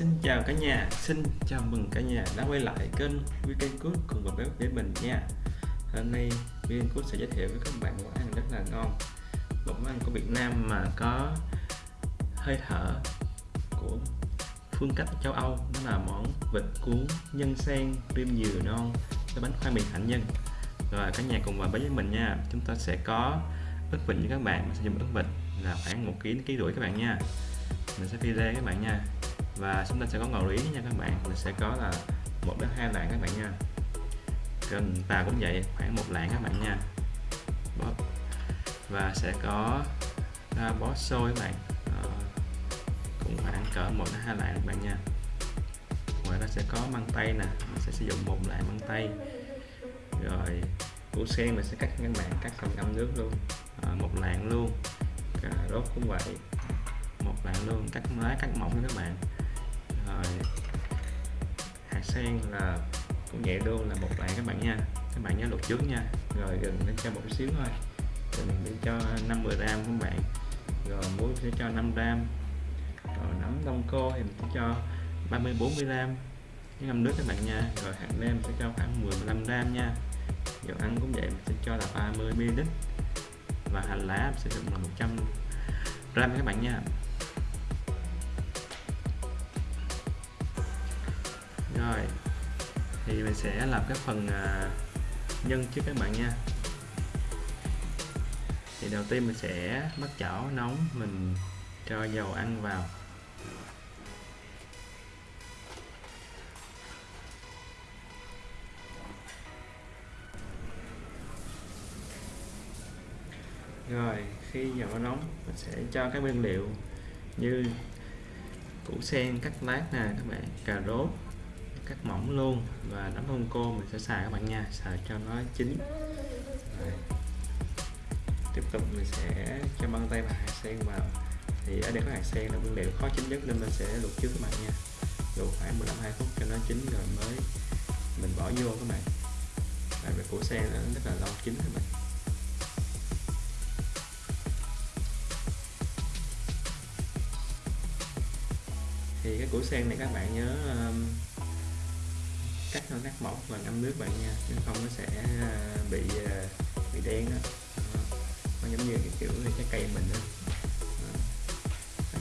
Xin chào cả nhà, xin chào mừng cả nhà đã quay lại kênh Weekend Cook cùng với bếp với mình nha. Hôm nay Weekend Cook sẽ giới thiệu với các bạn món ăn rất là ngon. Một món ăn của Việt Nam mà có hơi thở của phương cách châu Âu. Đó là món vịt cuốn nhân sen rim dừa non với bánh khoai mì hạnh nhân. Rồi cả nhà cùng vào với mình nha. Chúng ta sẽ có ức vịt với các bạn, mình sẽ dùng ức vịt là khoảng 1 kg đến ký rưỡi các bạn nha. Mình sẽ phi lê các bạn nha và chúng ta sẽ có ngầu lý nha các bạn. Mình sẽ có là một đến hai lạng các bạn nha. Cần tà cũng vậy khoảng một lạng các bạn nha. Bóp. Và sẽ có à, bó xôi các bạn. À, cũng khoảng cỡ một đến hai lạng các bạn nha. Ngoài ra sẽ có măng tây nè. Mình sẽ sử dụng một lạng măng tây. Rồi củ sen mình sẽ cắt các bạn cắt xong ngâm nước luôn. À, một lạng luôn. Cà rốt cũng vậy. Một lạng luôn. Cắt lá cắt mỏng các bạn rồi. Hạt sen là cũng nhẹ đô là một lạng các bạn nha. Các bạn nhớ luộc trước nha. Rồi gừng nó cho một xíu thôi. Rồi mình để cho 50 gram các bạn. Rồi, muối sẽ cho 5 gram. Rồi, nấm đông cô thì mình sẽ cho 30 40 gram. Cái ngâm nước các bạn nha. Rồi, hạt nêm sẽ cho khoảng 10 15 gram nha. Dầu ăn cũng vậy, mình sẽ cho là 30 ml. Và hành lá sẽ dùng là 100 gram các bạn nha. Rồi thì mình sẽ làm cái phần à, nhân trước các bạn nha. Thì đầu tiên mình sẽ bắt chảo nóng, mình cho dầu ăn vào. Rồi, khi dầu nóng, mình sẽ cho các nguyên liệu như củ sen, cắt lát nè, các bạn, cà rốt cắt mỏng luôn và nấm hương cô mình sẽ xài các bạn nha. Xài cho nó chín. Rồi. tiếp tục mình sẽ cho băng tay và hạt sen vào. Thì ở đây có hạt sen là nguyên liệu khó chín nhất nên mình sẽ luộc trước các bạn nha. Luộc khoảng 15 2 phút cho nó chín rồi mới mình bỏ vô các bạn. Tại vì củ sen nó rất là lâu chín các bạn. Thì cái củ sen này các bạn nhớ um, cắt nó cắt mỏng và ngâm nước bạn nha chứ không nó sẽ à, bị à, bị đen đó. Nó giống như cái kiểu cái cây mình đó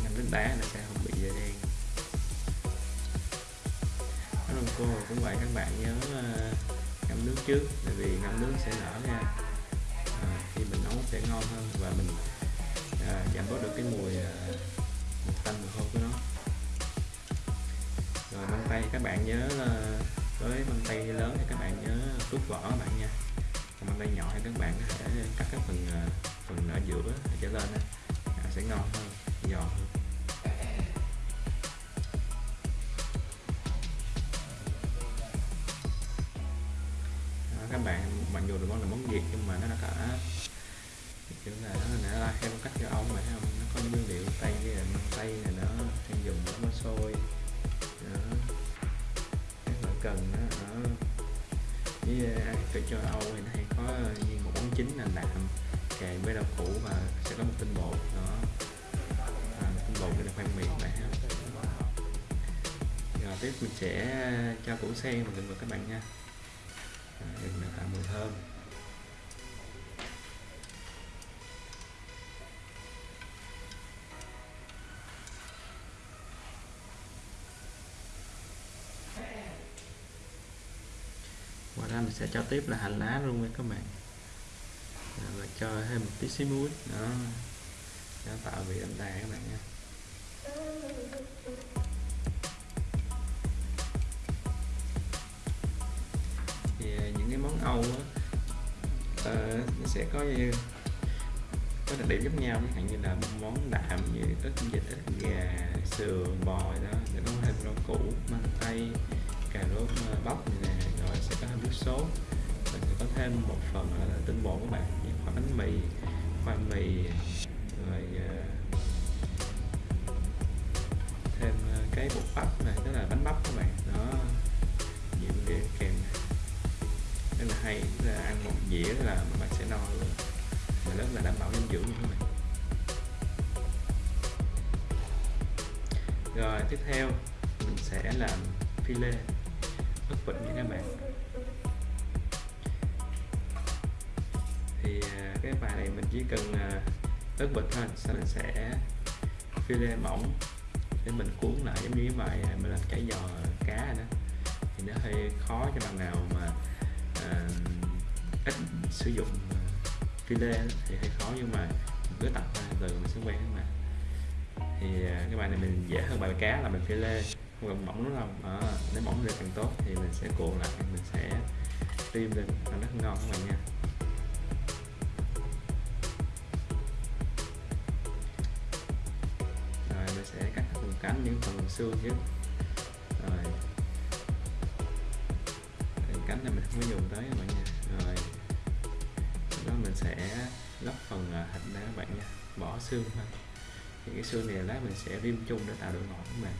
ngâm nước đá nó sẽ không bị à, đen. Nó cô cũng vậy các bạn nhớ ngâm nước trước tại vì ngâm nước sẽ nở ra à, khi mình nấu sẽ ngon hơn và mình à, giảm bớt được cái mùi à, tanh mùi hôi của nó. Rồi măng tay các bạn nhớ với bàn tay lớn thì các bạn nhớ rút vỏ các bạn nha. Còn bàn tay nhỏ thì các bạn có thể cắt cái phần ờ, phần ở giữa trở lên à, sẽ ngon hơn giòn hơn. Sẽ ờ, cho củ sen vào gừng vào các bạn nha. À, gừng tạo mùi thơm. Ngoài ra mình sẽ cho tiếp là hành lá luôn với các bạn. Và cho thêm một tí xíu muối. Đó. Nó tạo vị đậm đà các bạn nha. Sẽ có như có đặc điểm giống nhau. Chẳng như là món đạm như ít vịt ít gà, sườn, bò đó. Sẽ có thêm rau củ, măng tây, cà rốt bắp nè. Rồi sẽ có thêm nước sốt. Mình sẽ có thêm một phần là tinh bột các bạn. Như khoai bánh mì, khoai mì. Rồi ờ, thêm ờ, cái bột bắp này, tức là bánh bắp các bạn. Đó. Nhiều cái hay là ăn một dĩa là bạn sẽ no luôn. Mà rất là đảm bảo dinh dưỡng như thế này. rồi, tiếp theo, mình sẽ làm phi lê ức vịt nha các bạn. Thì à, cái bài này mình chỉ cần à, ức vịt thôi, sau mình sẽ phi lê mỏng để mình cuốn lại giống như cái bài à, mình làm chả giò cá đó. Thì nó hơi khó cho bạn nào mà ít sử dụng file thì hơi khó nhưng mà cứ tập từ mình sẽ quen các bạn thì à, cái bài này mình dễ hơn bài cá là mình file không cần mỏng lắm đâu à, nếu mỏng được càng tốt thì mình sẽ cuộn lại mình sẽ tiêm lên à, nó rất ngon các bạn nha. Rồi mình sẽ cắt phần cánh những phần xương chứ rồi. Phần cánh này mình không có dùng tới các bạn nha sẽ lắp phần thịt ra các bạn nha. Bỏ xương thôi. Thì cái xương này lát mình sẽ rim chung để tạo độ ngọt các bạn.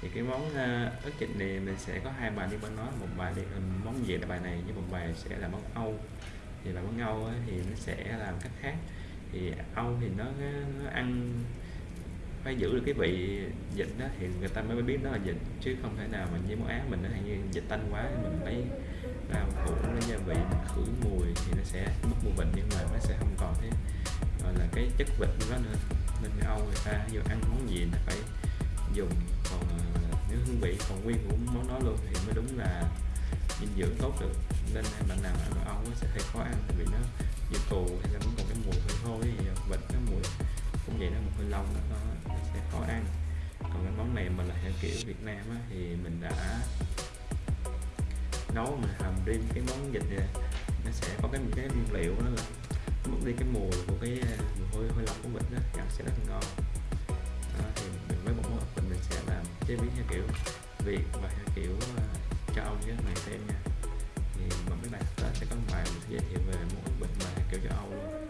Thì cái món ức ớt vịt này mình sẽ có hai bài. Đi bên nó, một bài thì món gì là bài này với một bài sẽ là món âu. Thì bài món âu thì nó sẽ làm cách khác. Thì âu thì nó, nó ăn phải giữ được cái vị dịch đó thì người ta mới biết nó là dịch chứ không thể nào mình với món á mình nó hay như dịch tanh quá mình lấy rau củ nó gia vị mình khử mùi thì nó sẽ mất mùi vị nhưng mà nó sẽ không còn thế gọi là cái chất vịt nó nữa. Nên âu người ta dù ăn món gì là phải dùng còn ờ, nếu hương vị còn nguyên của món đó luôn thì mới đúng là dinh dưỡng tốt được. Nên bạn nào ăn âu sẽ hơi khó ăn vì nó như tù hay là vẫn còn cái mùi hơi hôi thì vịt nó mùi cũng vậy nó một hơi lông nó, nó sẽ khó ăn. Còn cái món này mà là theo kiểu Việt Nam á, thì mình đã nấu mình hầm riêng cái món vịt này nó sẽ có cái cái nguyên liệu đó là mất đi cái mùi của cái à, mùi hôi hôi lọc của vịt đó ăn sẽ rất ngon. Đó, thì mình với một món ốc mình sẽ làm chế biến theo kiểu Việt và theo kiểu uh, cho ông với các bạn xem nha. Thì mà mấy bạn đó sẽ có một bài mình sẽ giới thiệu về món ốc vịt mà kiểu cho Âu luôn.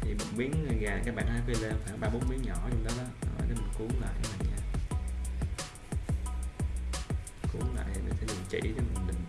Thì một miếng gà các bạn hãy phi lên khoảng ba bốn miếng nhỏ trong đó đó cuốn lại này nha. Cuốn lại thì mình sẽ dùng chỉ để mình định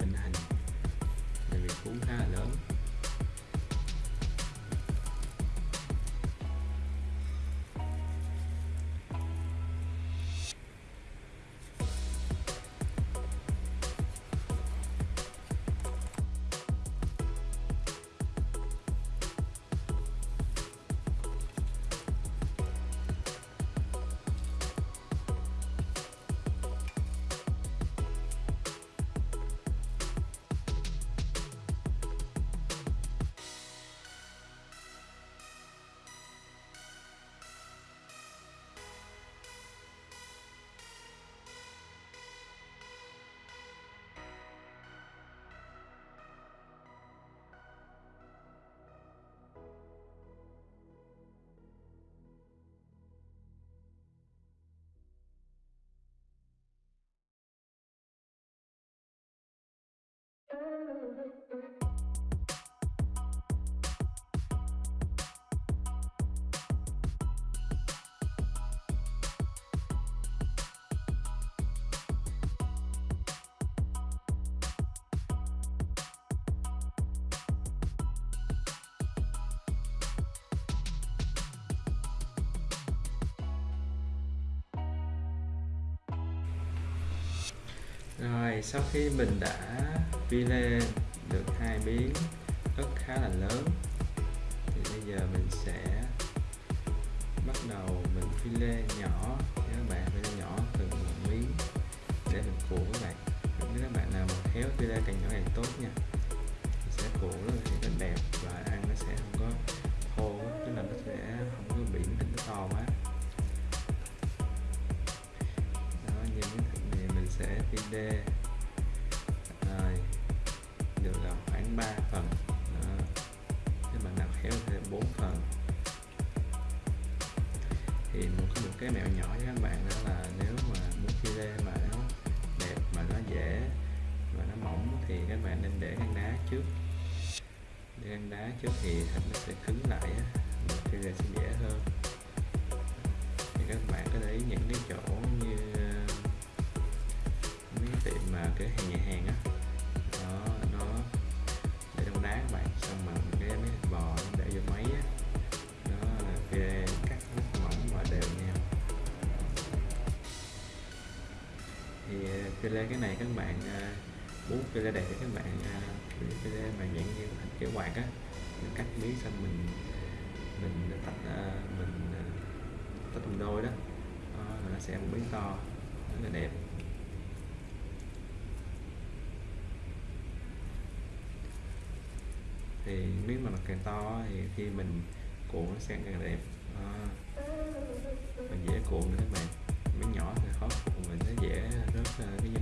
rồi sau khi mình đã vi lên được hai miếng ớt khá là lớn. Thì bây giờ mình sẽ bắt đầu mình phi lê nhỏ. Nha các bạn phi lê nhỏ từng một miếng để mình cuộn các bạn. Nếu các bạn nào mà khéo phi lê càng nhỏ càng tốt nha. Sẽ cuộn nó thì nó đẹp và ăn nó sẽ không có khô tức là nó sẽ không có bị nó to quá. Đó, như miếng thịt này mình sẽ phi lê được là khoảng 3 phần. Đó. nếu bạn nào khéo thì 4 phần. Thì một có một cái mẹo nhỏ với các bạn đó là nếu mà muốn chia lê mà nó đẹp, mà nó dễ và nó mỏng thì các bạn nên để ngăn đá trước. Để ngăn đá trước thì thịt nó sẽ cứng lại á chia lê sẽ dễ hơn. Thì các bạn có để ý những cái chỗ như, mấy tiệm mà cái hàng nhà hàng á em bò em để vô máy á. Đó là kia cắt rất mỏng và đều nhau thì ờ, phi lê cái này các bạn ờ, muốn phi lê đẹp thì các bạn ờ, phi lê mà dạng như thành kiểu quạt á mình cắt miếng xong mình mình tách mình tách làm đôi đó, nó sẽ một miếng to rất là đẹp. Càng to thì khi mình cuộn nó sẽ càng đẹp. À, mình dễ cuộn nữa các bạn. Miếng nhỏ thì khó cuộn mình nó dễ rớt cái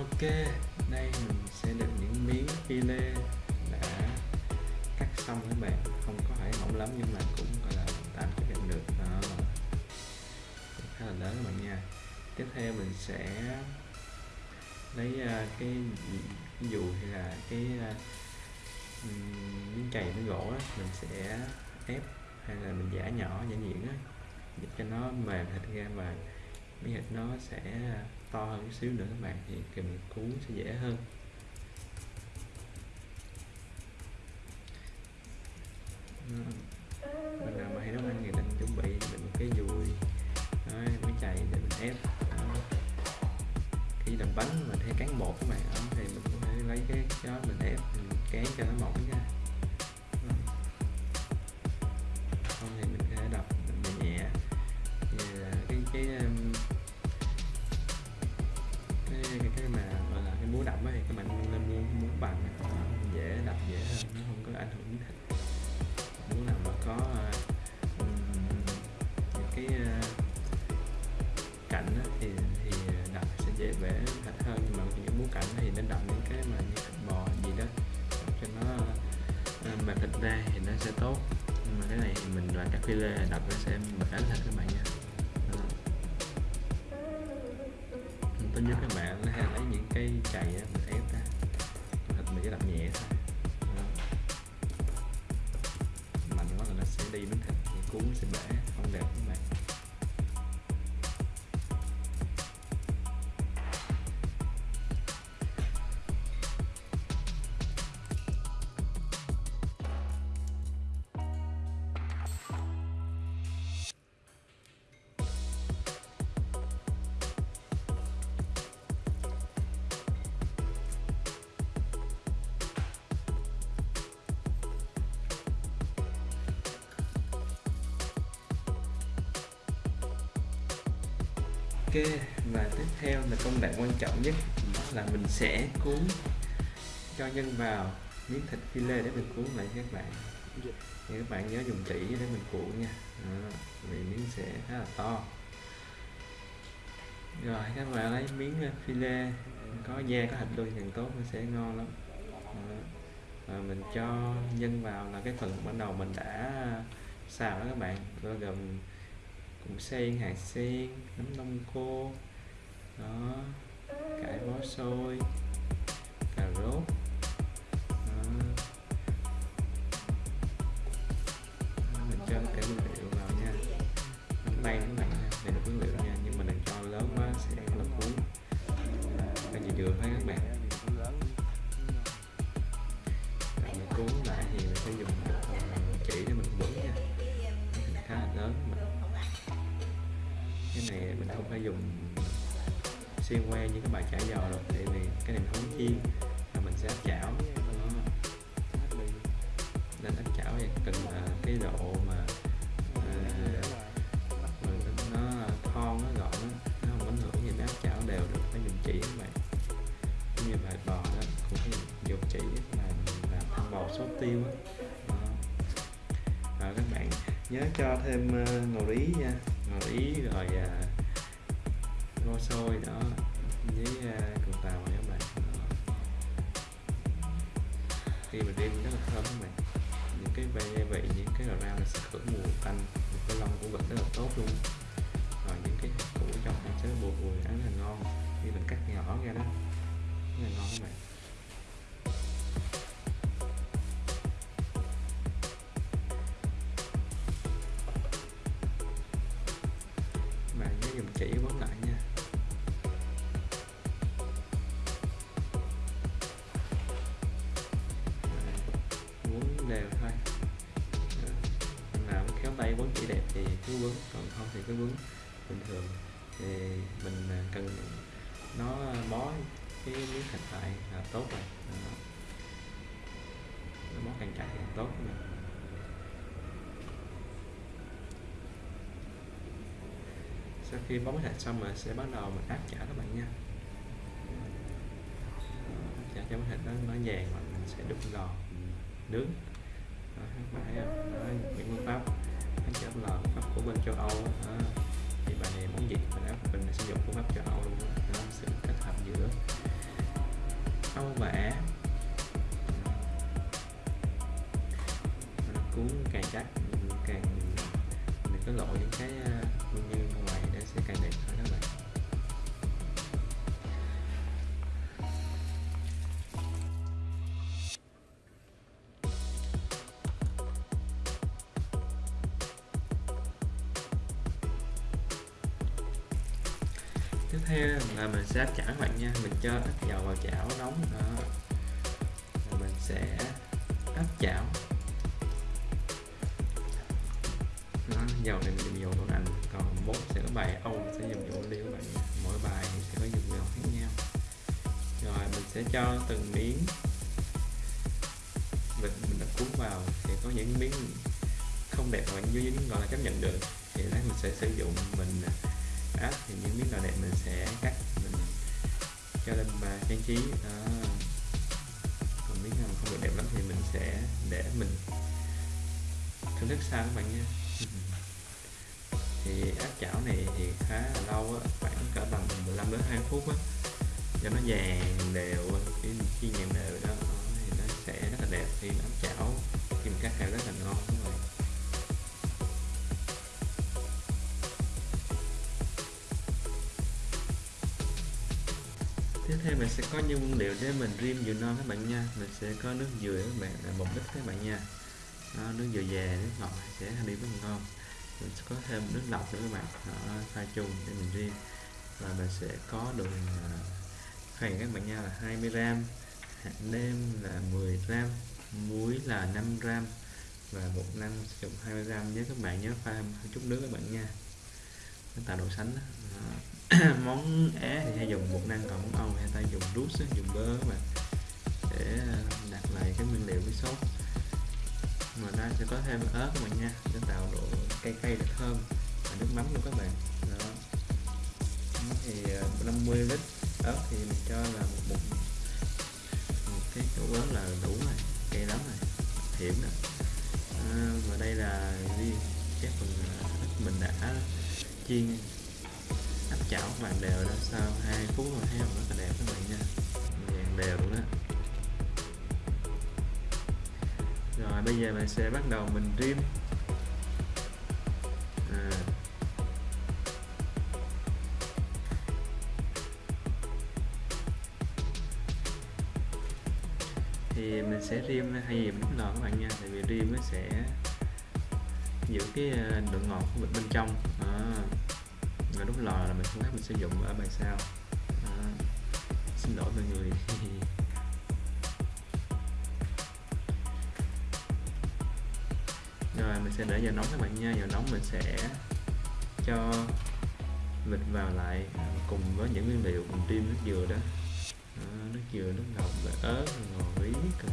ok đây mình sẽ được những miếng lê đã cắt xong các bạn. Không có phải mỏng lắm nhưng mà cũng gọi là tạm chấp nhận được. Đó. Khá là lớn các bạn nha. Tiếp theo mình sẽ lấy à, cái, dù hay là cái à, miếng chày miếng gỗ đó, mình sẽ ép hay là mình giả nhỏ giả nhuyễn á để cho nó mềm thịt ra và miếng thịt nó sẽ to hơn chút xíu nữa các bạn thì kìm cuốn sẽ dễ hơn. Mình nào mà hay nấu ăn thì mình chuẩn bị mình một cái dùi Đấy, mới chạy để mình ép khi làm bánh mình hay cán bột các bạn thì mình cũng thể lấy cái đó mình ép mình kén cho nó mỏng ra ra thì nó sẽ tốt. Nhưng mà cái này thì mình là các file đập nó sẽ bể thịt các bạn nha tốt nhất các bạn. Quan trọng nhất đó là mình sẽ cuốn cho nhân vào miếng thịt filet để mình cuốn lại các bạn. Thì các bạn nhớ dùng tỉ để mình cuộn nha. Đó, vì miếng sẽ khá là to. Rồi các bạn lấy miếng filet có da có thịt đuôi càng tốt nó sẽ ngon lắm. Đó. Và mình cho nhân vào là cái phần ban đầu mình đã xào đó các bạn. Bao gồm củ sen hạt sen nấm đông cô đó cải bó xôi cà rốt. Xuyên qua như các bài chả giò rồi. Tại vì cái này không chiên là mình sẽ áp chảo. Nên áp chảo thì cần uh, cái độ mà uh, nó thon nó gọn nó, không ảnh hưởng gì nha. Cứ quấn còn không thì cứ quấn bình thường. Thì mình à, cần nó bó cái miếng thịt lại là tốt rồi. Đó. nó bó càng chặt càng tốt rồi. sau khi bó thịt xong rồi sẽ bắt đầu mình áp chả các bạn nha. Áp chảo cho thịt nó nó vàng mà mình sẽ đun lò nướng. Đó, các bạn thấy không? Đó, những phương pháp áp chả lò của bên châu Âu đó. À, thì bài này muốn gì mình áp mình sử dụng phương pháp châu Âu luôn đó. sự kết hợp giữa Âu và theo là mình sẽ chảo các bạn nha. Mình cho ít dầu vào chảo nóng. Đó. Rồi mình sẽ áp chảo. Đó, dầu này mình dùng dầu đậu nành còn bốt sẽ có bài âu sẽ dùng dầu liêu các bạn nha. mỗi bài mình sẽ có dùng dầu khác nhau. Rồi mình sẽ cho từng miếng. Vịt mình đã cuốn vào thì có những miếng không đẹp mà dưới những gọi là chấp nhận được. Thì lát mình sẽ sử dụng mình à, áp thì những miếng nào đẹp mình sẽ cắt, mình cho lên và trang trí. Đó. còn miếng nào không được đẹp lắm thì mình sẽ để mình thưởng thức sao các bạn nha. Thì áp chảo này thì khá là lâu á, khoảng cỡ bằng 15 đến 20 phút á. Cho nó vàng đều khi khi nhàn đều đó, thì nó sẽ rất là đẹp. Khi áp chảo, khi mình cắt ra rất là ngon. Mình sẽ có những nguyên liệu để mình rim dừa non các bạn nha. Mình sẽ có nước dừa các bạn là một lít các bạn nha. Đó, nước dừa già nước ngọt sẽ đi rất là ngon. Mình sẽ có thêm nước lọc nữa các bạn. Đó, pha chung để mình rim và mình sẽ có đường à, khoảng các bạn nha là 20 gram hạt nêm là 10 gram muối là 5 gram và bột năng sử dụng 20 gram nhớ các bạn nhớ pha thêm chút nước các bạn nha. Nó tạo độ sánh đó. Đó. món Á thì hay dùng bột năng còn món Âu hay ta dùng rút dùng bơ các bạn để ờ, đặt lại cái nguyên liệu với sốt. Mà ta sẽ có thêm ớt các bạn nha để tạo độ cay cay được thơm và nước mắm luôn các bạn. Đó. Thì ờ, 50 lít ớt thì mình cho là một, bụng một cái chỗ lớn là đủ rồi cay lắm rồi hiểm rồi ờ, à, và đây là riêng cái phần mình đã chiên áp chảo vàng đều đó sau 2 phút rồi heo rất là đẹp các bạn nha. Vàng đều luôn đó rồi, bây giờ mình sẽ bắt đầu mình rim à. thì mình sẽ rim hay gì mình lò các bạn nha. Tại vì rim nó sẽ giữ cái à, độ ngọt của bên trong. À và đốt lò là mình không khác mình sử dụng ở bài sau. À, xin lỗi mọi người. Rồi mình sẽ để vào nóng các bạn nha. Vào nóng mình sẽ cho vịt vào lại cùng với những nguyên liệu cùng tim nước dừa đó. À, nước dừa nước ngọt và ớt ngò rí cần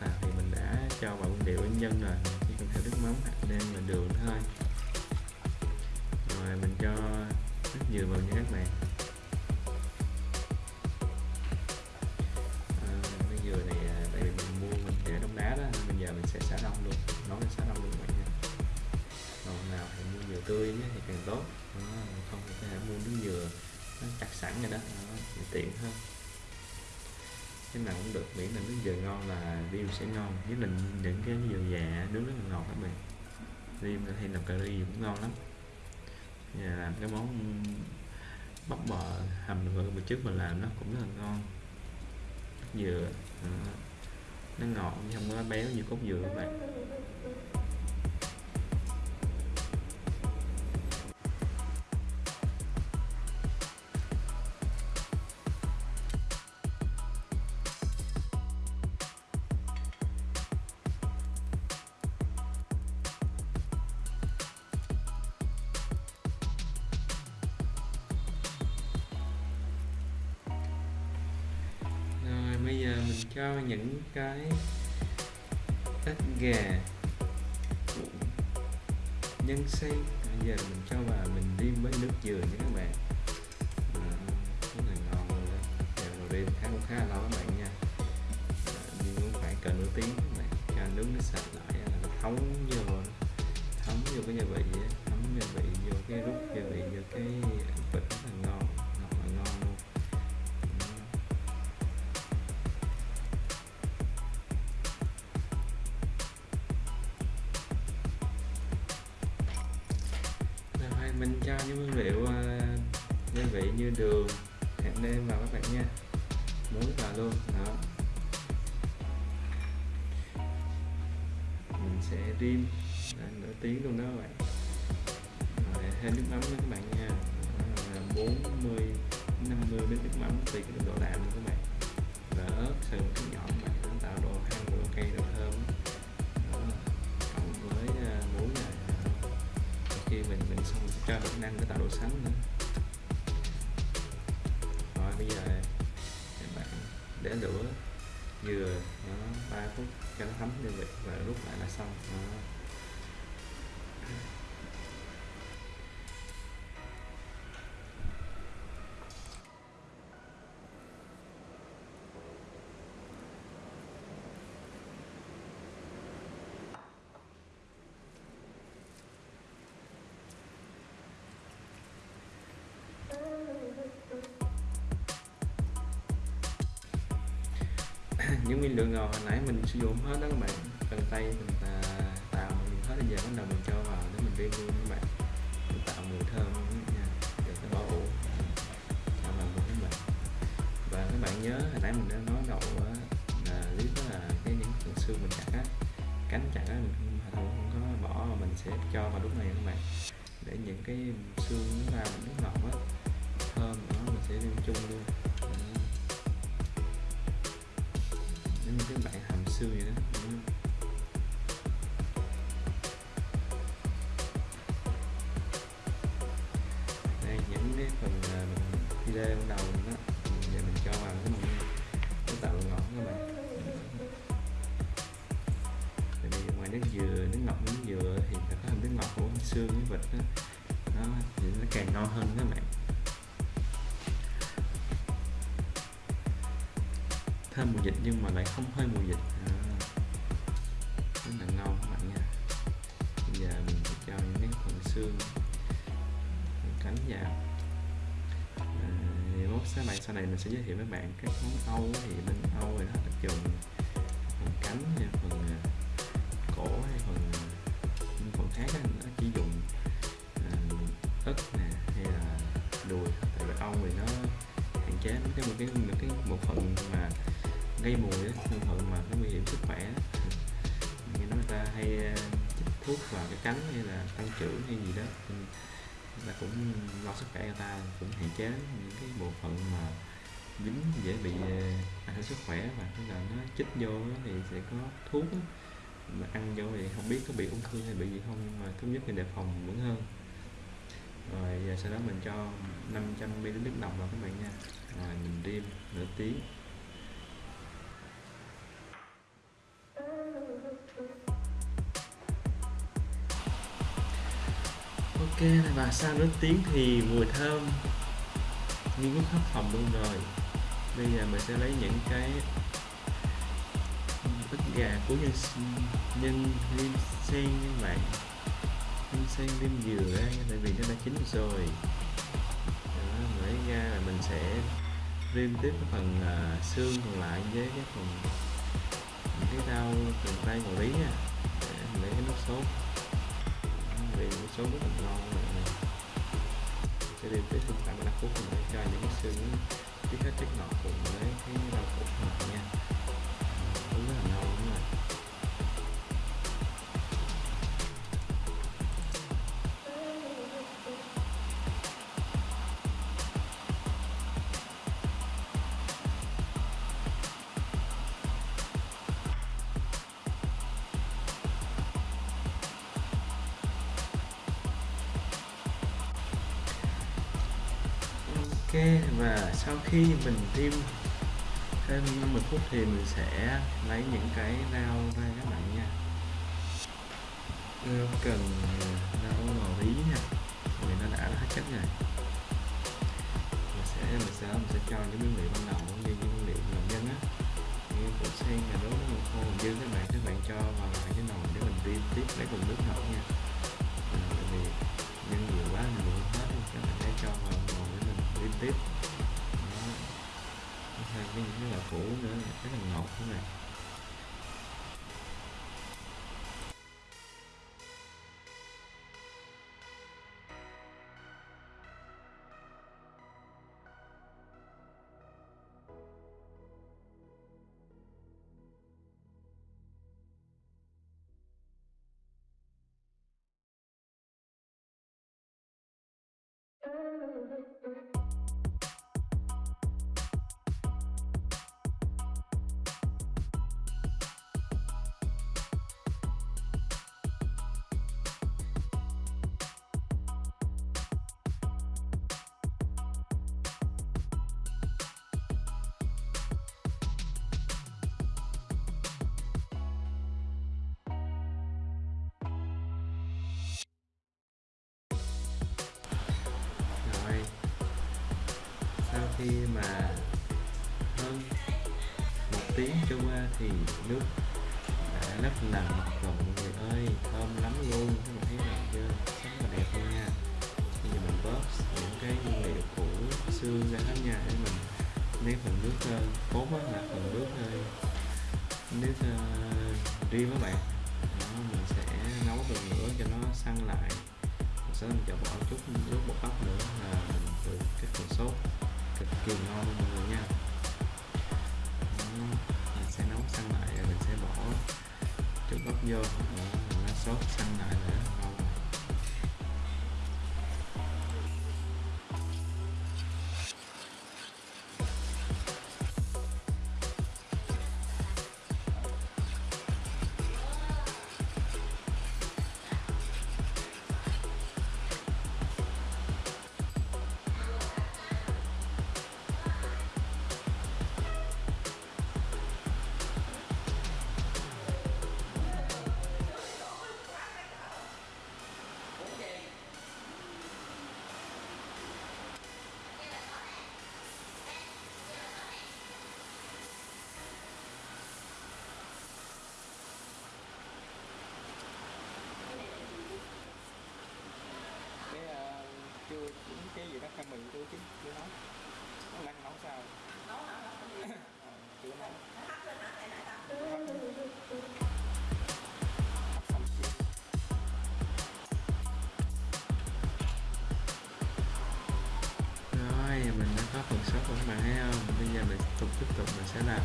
vào thì mình đã cho vào nguyên liệu nhân rồi. Chỉ cần theo nước mắm hạt nêm là đường thôi mình cho rất dừa vào nha các bạn. À, dừa này à, tại vì mình mua mình để đông đá đó bây giờ mình sẽ xả đông luôn. Nấu lên xả đông luôn các bạn nha. Còn nào thì mua dừa tươi nhé thì càng tốt. Đó, không thì có thể mua nước dừa nó chặt sẵn rồi đó, đó thì tiện hơn cái nào cũng được miễn là nước dừa ngon là riêu sẽ ngon. Nhất định những cái dừa già nướng rất là ngọt các bạn. Riêu hay làm cà ri cũng ngon lắm nhà làm cái món bắp bò hầm vừa bữa trước mình làm nó cũng rất là ngon. Dừa ờ, nó ngọt nhưng không có béo như cốt dừa các bạn. Cho những cái ếch gà nhân xay bây giờ mình cho vào mình đi với nước dừa nha các bạn. À, rất là ngon luôn đó. Giờ đầu đêm khá cũng khá là lâu các bạn nha. À, nhưng cũng phải cỡ nửa tiếng các bạn. Cho nướng nó sạch lại là nó thấm vô thấm vô cái gia vị thấm gia vị vô cái rút gia vị vô cái vịt rất là ngon là ngon. Xong mình sẽ cho đậu năng để tạo độ sáng nữa rồi, bây giờ các bạn để lửa, dừa nó 3 phút cho nó thấm gia vị và rút lại là xong đó. Hồi nãy mình sử dụng hết đó các bạn. Cần tay mình à, tạo mình hết bây giờ bắt đầu mình cho vào để mình riêng luôn các bạn. Mình tạo mùi thơm nha. Để nó bỏ ủ. Tạo vào luôn các bạn. Và các bạn nhớ hồi nãy mình đã nói đầu á, là lý đó là cái những phần xương mình chặt á. Cánh chặt á mình không, không, có bỏ mà mình sẽ cho vào lúc này các bạn. Để những cái xương nó ra nó ngọt á thơm đó mình sẽ đem chung luôn. Xương vậy đó. Đây những cái phần à, video ban đầu đó giờ mình cho vào cái mình nó tạo độ ngọt các bạn. Tại vì ngoài nước dừa nước ngọt nước dừa thì nó có thêm nước ngọt của xương với vịt đó, nó thì nó càng ngon hơn các bạn. Thơm mùi dịch nhưng mà lại không hơi mùi dịch. Sau này mình sẽ giới thiệu với bạn các món âu thì bên âu thì nó là dùng phần cánh hay phần à, cổ hay phần những phần khác nó chỉ dùng à, ức nè, hay là đùi tại vì âu thì nó hạn chế cái một cái một cái, một phần mà gây mùi một phần mà nó nguy hiểm sức khỏe á. như nói người ta hay chích thuốc vào cái cánh hay là tăng trưởng hay gì đó ta cũng lo sức khỏe người ta, cũng hạn chế những cái bộ phận mà dính, dễ bị ờ, ảnh hưởng sức khỏe và tức là nó chích vô á thì sẽ có thuốc á. mà ăn vô thì không biết có bị ung thư hay bị gì không, nhưng mà tốt nhất là đề phòng vẫn hơn. Rồi, giờ sau đó mình cho 500 ml nước đồng vào các bạn nha. Rồi, mình rim nửa tiếng. Ok và sau nước tiếng thì mùi thơm nghi ngút khắp phòng luôn rồi. Bây giờ mình sẽ lấy những cái ức gà của nhân nhân lim sen các bạn. Lim sen lim dừa ra tại vì nó đã chín rồi. Đó, lấy ra là mình sẽ rim tiếp cái phần uh, xương còn lại với cái phần cái rau từ tay ngồi lý nha. Để mình lấy cái nước sốt số rất là ngon các bạn này sẽ đi tới thực phẩm 5 cuối cùng để cho những cái xương tiết hết chất ngọt cùng với cái rau củ ngọt nha. Khi mình tiêm thêm 50 phút thì mình sẽ lấy những cái rau ra các bạn nha. Rau cần rau ngò rí nha. Vì nó đã hết chất rồi. Mình sẽ mình sẽ mình sẽ cho những nguyên liệu ban đầu như những nguyên liệu làm nhân á. Như củ sen là đố nó khô dư các bạn các bạn cho vào lại cái nồi để mình tiêm tiếp lấy cùng nước ngọt nha. À, vì nhân nhiều quá mình muốn hết các bạn sẽ cho vào nồi để mình tiêm tiếp với là củ nữa rất là ngọt các bạn you. Khi mà hơn một tiếng trôi qua thì nước đã rất là rồi mọi người ơi thơm lắm luôn. Các bạn thấy đẹp chưa? Rất là đẹp luôn nha. Bây giờ mình bóp những cái nguyên liệu của xương ra hết nha. Để mình lấy phần nước ờ, cốt á là phần nước nước uh, riêng các bạn. Đó, mình sẽ nấu từ nữa cho nó săn lại. Mình sẽ mình cho bỏ chút nước bột bắp nữa là mình từ cái phần sốt cực kỳ ngon luôn mọi người nha. Mình sẽ nấu xăng lại rồi mình sẽ bỏ chút bắp vô đó, nó sốt xăng lại nữa. Cái gì đó khoai mì chưa nấu nó đang nấu sao? Chưa nấu Hấp xong chưa? rồi mình đã có phần sốt của các bạn thấy không? Bây giờ mình tục tiếp tục mình sẽ làm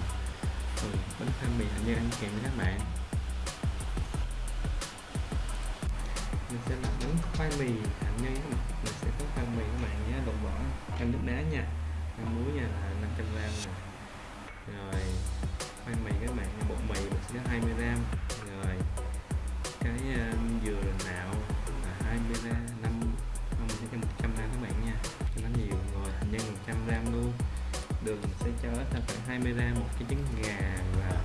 phần bánh khoai mì hạnh nhân ăn kèm với các bạn. Mình sẽ làm bánh khoai mì hạnh nhân các bạn. Mình khoan mì các bạn nhé đụng bỏ, canh nước đá nha. Canh muối nha là 500 gram nè. Rồi khoai mì các bạn bột mì mình sẽ 20 gram. Rồi cái um, dừa nạo là 20 gram 5 không sẽ cho 100 gram các bạn nha. Cho nó nhiều rồi thành nhân 100 gram luôn. Đường mình sẽ cho ta khoảng 20 gram một cái trứng gà và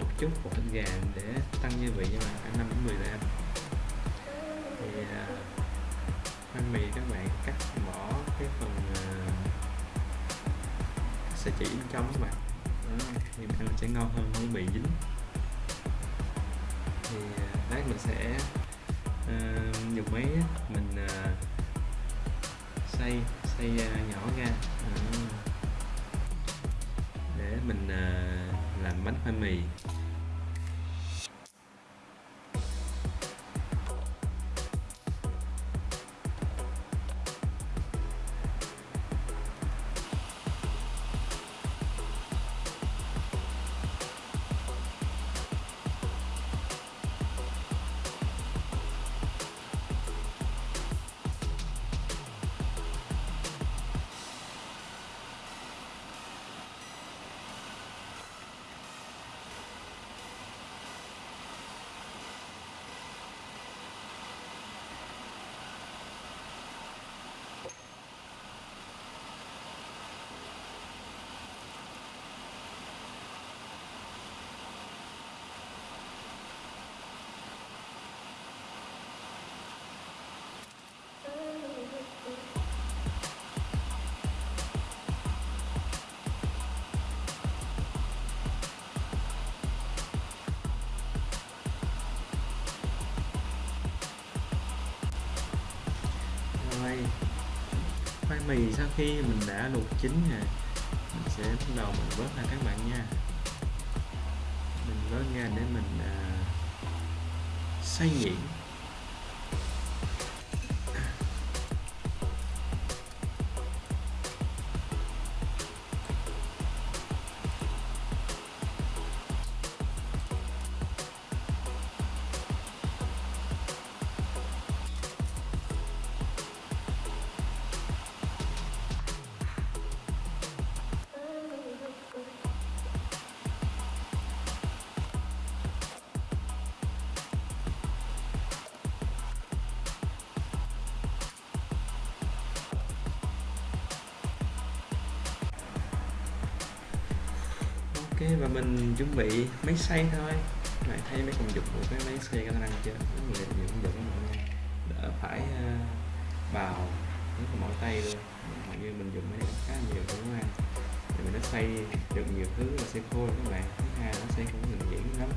một chút bột thịt gà để tăng gia vị cho bạn khoảng 5 đến 10 gram. Sẽ chỉ bên trong các bạn. Đó, thì ăn sẽ ngon hơn không bị dính. Thì à, lát mình sẽ uh, dùng máy mình uh, xay xay uh, nhỏ ra. Để mình uh, làm bánh khoai mì. Vì sau khi mình đã luộc chín rồi mình sẽ bắt đầu mình vớt ra các bạn nha. Mình vớt ra để mình à, xay nhuyễn. Chuẩn bị máy xay thôi. Bạn thấy mấy công dụng của cái máy xay cái năng chưa rất nhiều công dụng mọi người. Đỡ phải uh, bào rất là mỏi tay luôn. Hầu như mình dùng máy này khá nhiều đúng không? Thì mình nó xay được nhiều thứ là sẽ khô các bạn. Thứ hai nó xay cũng ngừng nhuyễn lắm.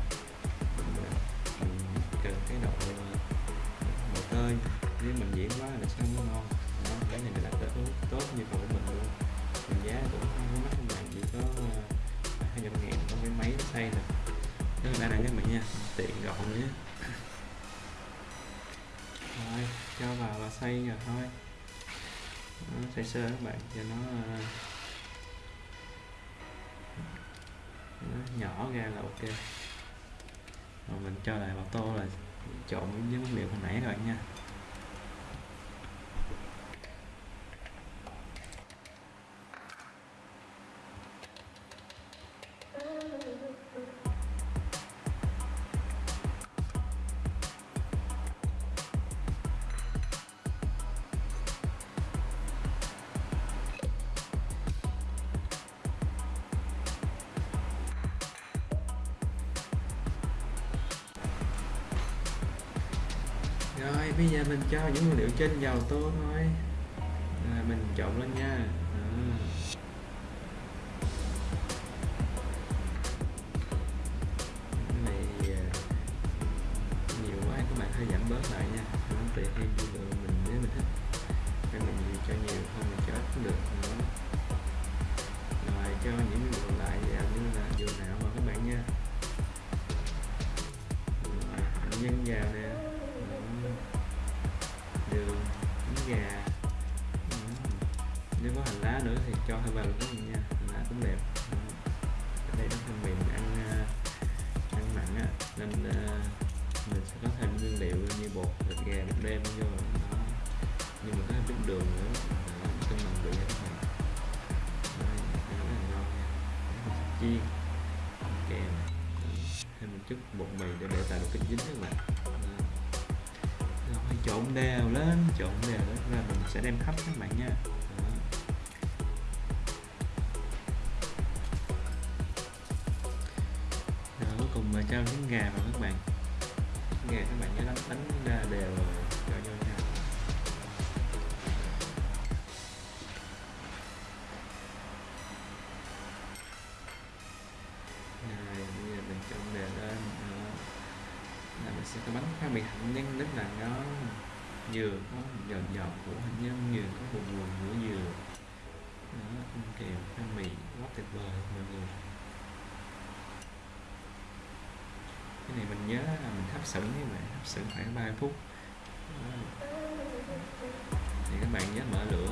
Và xây rồi thôi. Nó xây sơ các bạn cho nó, ờ, nó nhỏ ra là ok. Rồi mình cho lại vào tô là trộn với nguyên liệu hồi nãy các bạn nha. Trên giàu tô thôi. Nếu có hành lá nữa thì cho thêm vào luôn nha. Hành lá cũng đẹp. Ở đây nó thân mềm, ăn ờ, ăn mặn á. Nên ờ, mình sẽ có thêm nguyên liệu như bột, thịt gà bột đêm vô nhưng mà có thêm chút đường nữa. Cân bằng vị cho các bạn đây rất là ngon nha. Chiên kèm ờ, thêm một chút bột mì để để tạo được cái dính các bạn. Rồi, trộn đều lên, trộn đều lên. Và mình sẽ đem hấp các bạn nha. xửng như vậy hấp xửng khoảng 3 phút. Thì các bạn nhớ mở lửa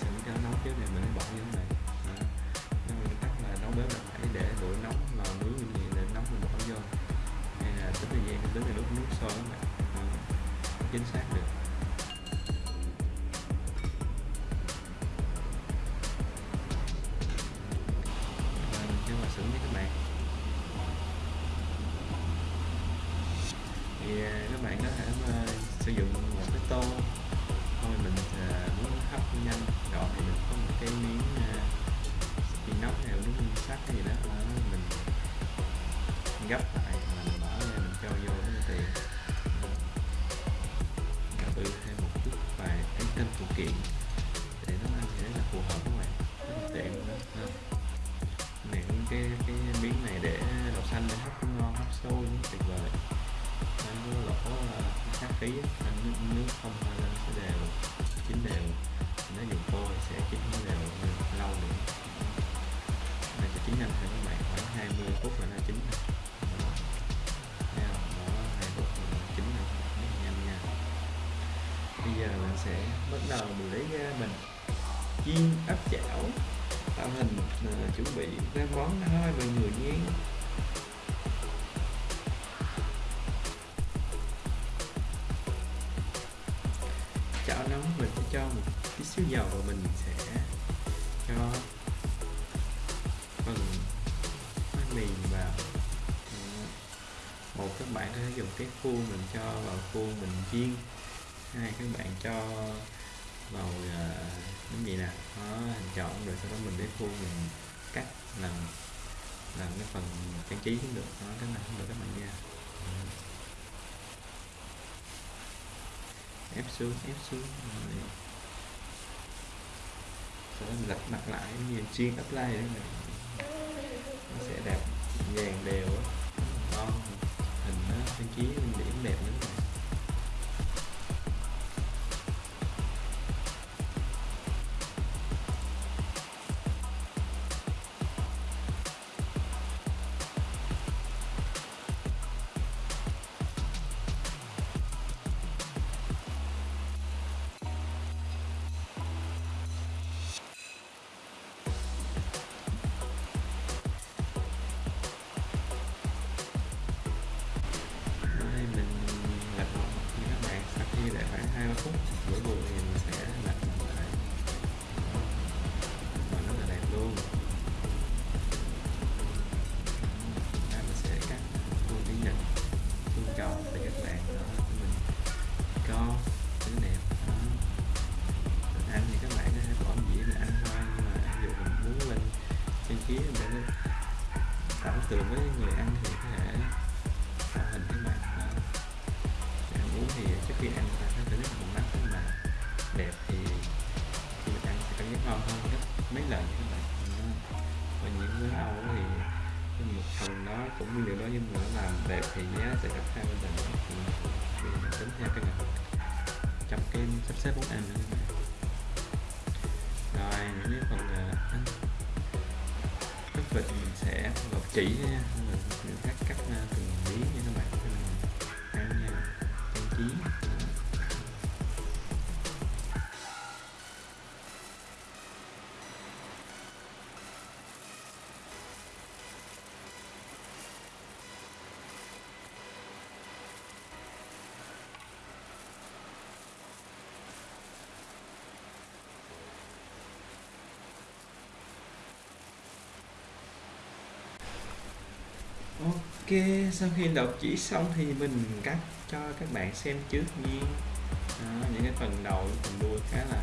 xửng à, cho nóng trước này mình bỏ như thế này nhưng mình tắt là nấu bếp là phải để lửa nóng lò nướng như vậy để nóng mình bỏ vô. Hay là tính thời gian, tính là lúc nước sôi các bạn. Chính xác. chảo nóng mình sẽ cho một tí xíu dầu và mình sẽ cho phần bánh mì vào. Một các bạn có thể dùng cái khuôn mình cho vào khuôn mình chiên. Hai các bạn cho vào ờ, cái gì nè nó hình tròn rồi sau đó mình lấy khuôn mình cắt làm làm cái phần trang trí cũng được. Đó, cái này cũng được các bạn nha. ép xuống ép xuống rồi. Sau đó mình lật mặt lại như chiên apply nữa này nó sẽ đẹp dàn đều á, ngon hình nó trang trí điểm đẹp lắm Ok, sau khi đọc chỉ xong thì mình cắt cho các bạn xem trước nha à, Những cái phần đầu, phần đuôi khá là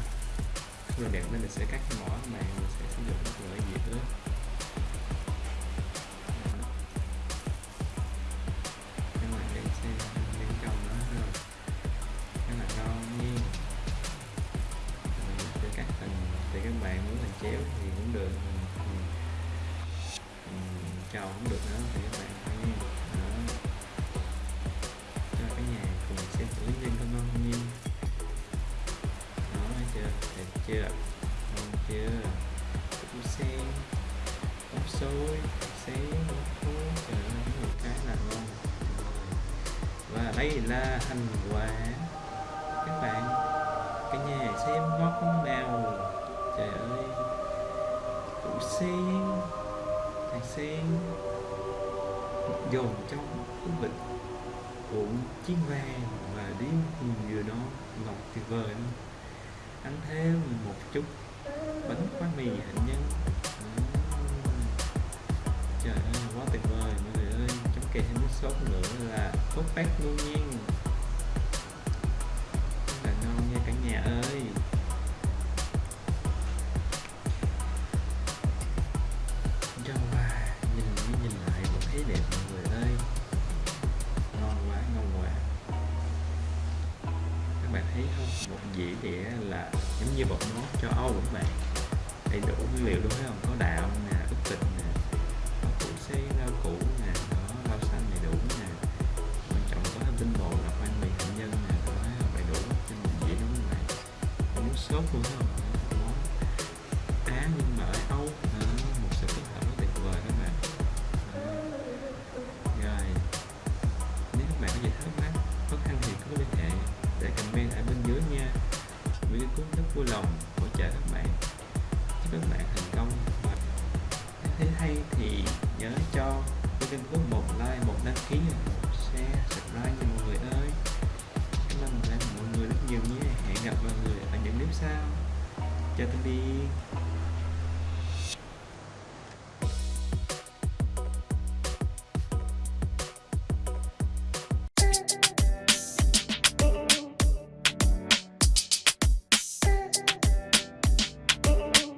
không là đẹp nên mình sẽ cắt cái mỏ này mình sẽ sử dụng rất là dễ nữa